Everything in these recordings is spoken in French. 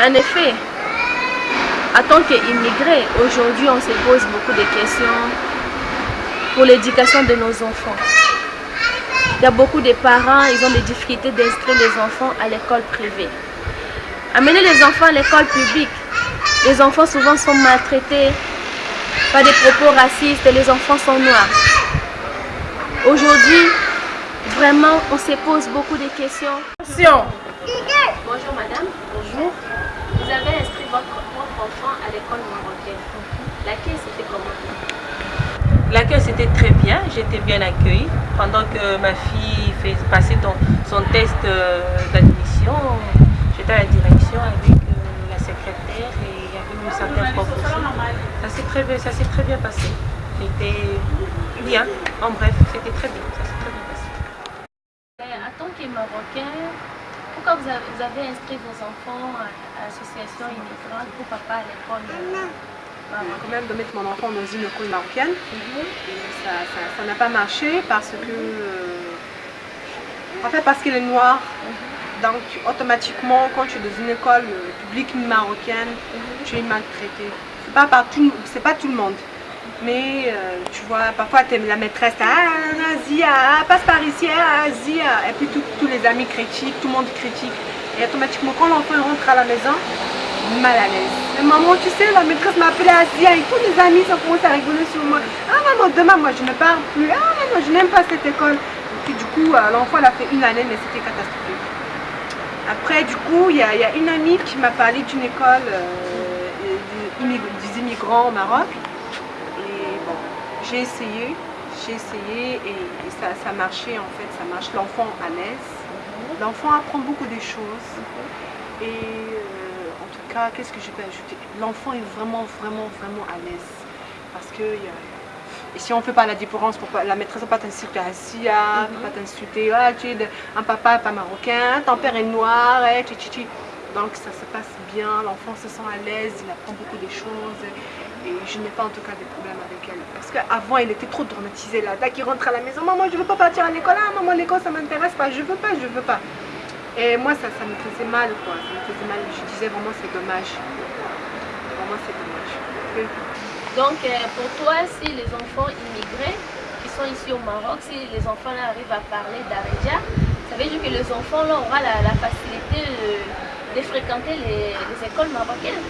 En effet, en tant qu'immigrés, aujourd'hui on se pose beaucoup de questions pour l'éducation de nos enfants. Il y a beaucoup de parents, ils ont des difficultés d'inscrire les enfants à l'école privée. Amener les enfants à l'école publique, les enfants souvent sont maltraités par des propos racistes et les enfants sont noirs. Aujourd'hui, vraiment, on se pose beaucoup de questions. Bonjour madame. Bonjour. Vous avez inscrit votre, votre enfant à l'école marocaine. L'accueil, c'était comment? L'accueil c'était très bien, j'étais bien accueillie. Pendant que ma fille fait passer ton- son test euh, d'admission, j'étais à la direction avec euh, la secrétaire et il y avait une certaine prof aussi. Ça s'est très, bien- ça s'est très bien passé. J'étais bien, en bref, c'était très bien, ça s'est très bien passé. Euh, En tant que Marocain, pourquoi vous avez, vous avez inscrit vos enfants à, l'association immigrante pour papa à l'école? Euh, marocaine quand même de mettre mon enfant dans une école marocaine. Mhm. Et ça n'a pas marché parce que. euh, en fait, parce qu'elle est noire. Donc, automatiquement, quand tu es dans une école euh, publique marocaine, tu es maltraité. Pas, tout- c'est pas tout le monde. Mais euh, tu vois, parfois la maîtresse, ah, Zia, ah, passe par ici, ah. Et puis tous- les amis critiquent, tout le monde critique. Et automatiquement, quand l'enfant rentre à la maison, mal à l'aise. Maman, tu sais, la maîtresse m'a appelé Asia et tous les amis sont commencé à rigoler sur moi. Ah maman, demain, moi je ne parle plus. Ah maman, je n'aime pas cette école. Et puis du coup, euh, l'enfant, a fait une année, mais c'était catastrophique. Après, du coup, il y, a une amie qui m'a parlé d'une école euh, des immigrants au Maroc. J'ai essayé, j'ai essayé et, et ça, ça marchait en fait, ça marche. L'enfant à l'aise, l'enfant apprend beaucoup de choses. Et euh, en tout cas, qu'est-ce que je peux ajouter? L'enfant est vraiment, vraiment, vraiment à l'aise. Parce que et si on ne fait pas la différence, pour pas, la maîtresse ne va pas t'insulter à Sia, ne va pas t'insulter, ah, tu es un papa pas marocain, ton père est noir, eh, tchi. Donc ça se passe bien, l'enfant se sent à l'aise, il apprend beaucoup de choses et je n'ai pas en tout cas de problème avec elle. Parce qu'avant, elle était trop traumatisée là. Dès qu'il rentre à la maison, maman, je ne veux pas partir à l'école, ah, maman, l'école ça m'intéresse pas, je veux pas, je veux pas. Et moi, ça, ça me faisait mal, quoi. Ça me faisait mal. Je disais vraiment, c'est dommage. Vraiment, c'est dommage. Donc, euh, pour toi, si les enfants immigrés qui sont ici au Maroc, si les enfants arrivent à parler d'Aredia, ça veut dire que les enfants là auront la, la facilité fréquenter les, les écoles marocaines.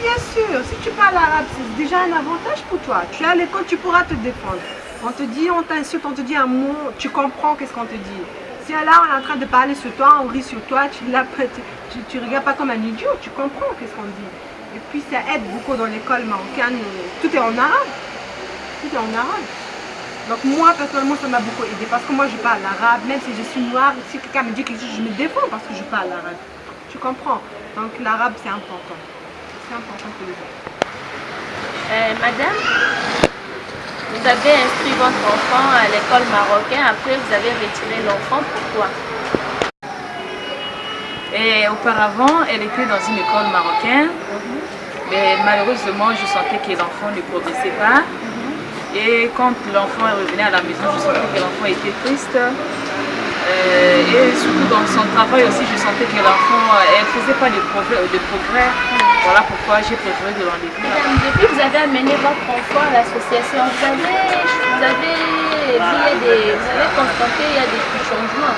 Bien sûr, si tu parles arabe, c'est déjà un avantage pour toi. Tu es à l'école, tu pourras te défendre. On te dit, on t'insulte, on te dit un mot, tu comprends qu'est-ce qu'on te dit. Si là, on est en train de parler sur toi, on rit sur toi, tu ne tu regardes pas comme un idiot, tu comprends qu'est-ce qu'on dit. Et puis ça aide beaucoup dans l'école marocaine, tout est en arabe. Tout est en arabe. Donc moi, personnellement, ça m'a beaucoup aidé parce que moi, je parle arabe, même si je suis noire, si quelqu'un me dit quelque chose, je me défends parce que je parle arabe. Tu comprends Donc l'arabe, c'est important. C'est important pour les autres. Euh, madame, vous avez inscrit votre enfant à l'école marocaine, après vous avez retiré l'enfant, pourquoi? Et auparavant, elle était dans une école marocaine, mais malheureusement, je sentais que l'enfant ne progressait pas. Et quand l'enfant est revenu à la maison, je sentais que l'enfant était triste. Euh, et surtout dans son travail aussi, je sentais que l'enfant, euh, elle ne faisait pas de progrès, de progrès. Voilà pourquoi j'ai préféré de l'enlever. Depuis que vous avez amené votre enfant à l'association, vous avez, vous avez il des, vous avez constaté il y a des petits changements.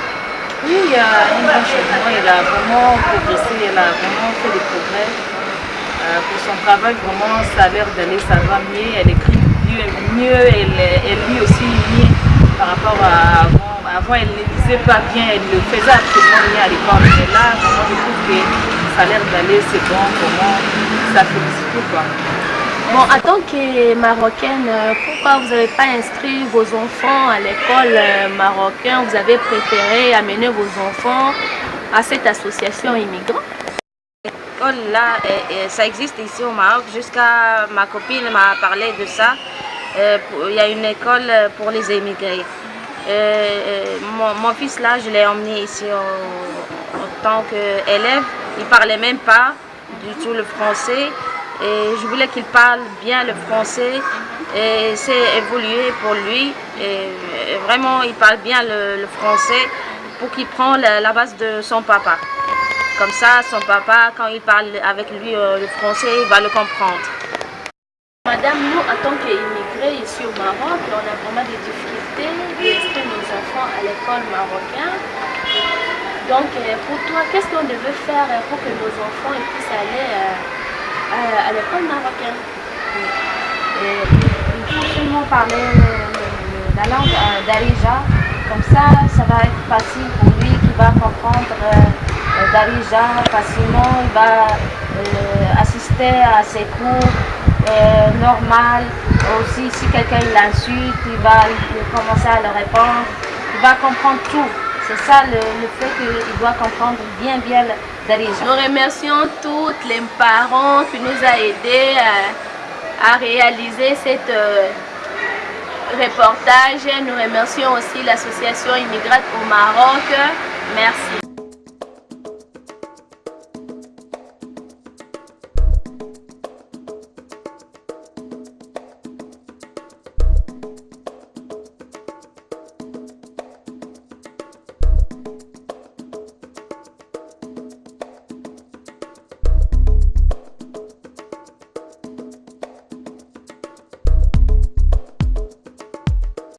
Oui, il y a un grand changement. Elle a vraiment progressé, elle a vraiment fait des progrès. Euh, pour son travail, vraiment, ça a l'air d'aller, ça va mieux. Elle écrit mieux, mieux elle, elle lit aussi mieux par rapport à avant. Avant, elle ne lisait pas bien, elle ne faisait absolument rien à l'école. Mais là, vraiment, je trouve que ça a l'air d'aller, c'est bon, comment ça félicite quoi. Bon, en tant que Marocaine, euh, pourquoi vous n'avez pas inscrit vos enfants à l'école euh, marocaine? Vous avez préféré amener vos enfants à cette association immigrante? L'école là, ça existe ici au Maroc. Jusqu'à ma copine m'a parlé de ça. Euh, Il y a une école pour les émigrés. Euh, euh, mon, fils là, je l'ai emmené ici en, tant qu'élève. Il parlait même pas du tout le français. Et je voulais qu'il parle bien le français. Et c'est évolué pour lui. Et, vraiment, il parle bien le, français pour qu'il prenne la, la base de son papa. Comme ça, son papa, quand il parle avec lui euh, le français, il va le comprendre. En tant qu'immigrés ici au Maroc, on a vraiment des difficultés d'inscrire nos enfants à l'école marocaine. Donc, euh, pour toi, qu'est-ce qu'on devait faire pour que nos enfants puissent aller euh, à, l'école marocaine? Il faut seulement parler la langue d'Arija. Comme ça, ça va être facile pour lui, qui va comprendre Darija facilement, il va euh, assister à ses cours euh, normal. Aussi, si quelqu'un l'insulte, il va commencer à le répondre. Il va comprendre tout. C'est ça le, fait qu'il doit comprendre bien, bien Darija. Nous remercions tous les parents qui nous ont aidés à, réaliser cette euh, reportage. Nous remercions aussi l'association Immigrate au Maroc. Merci.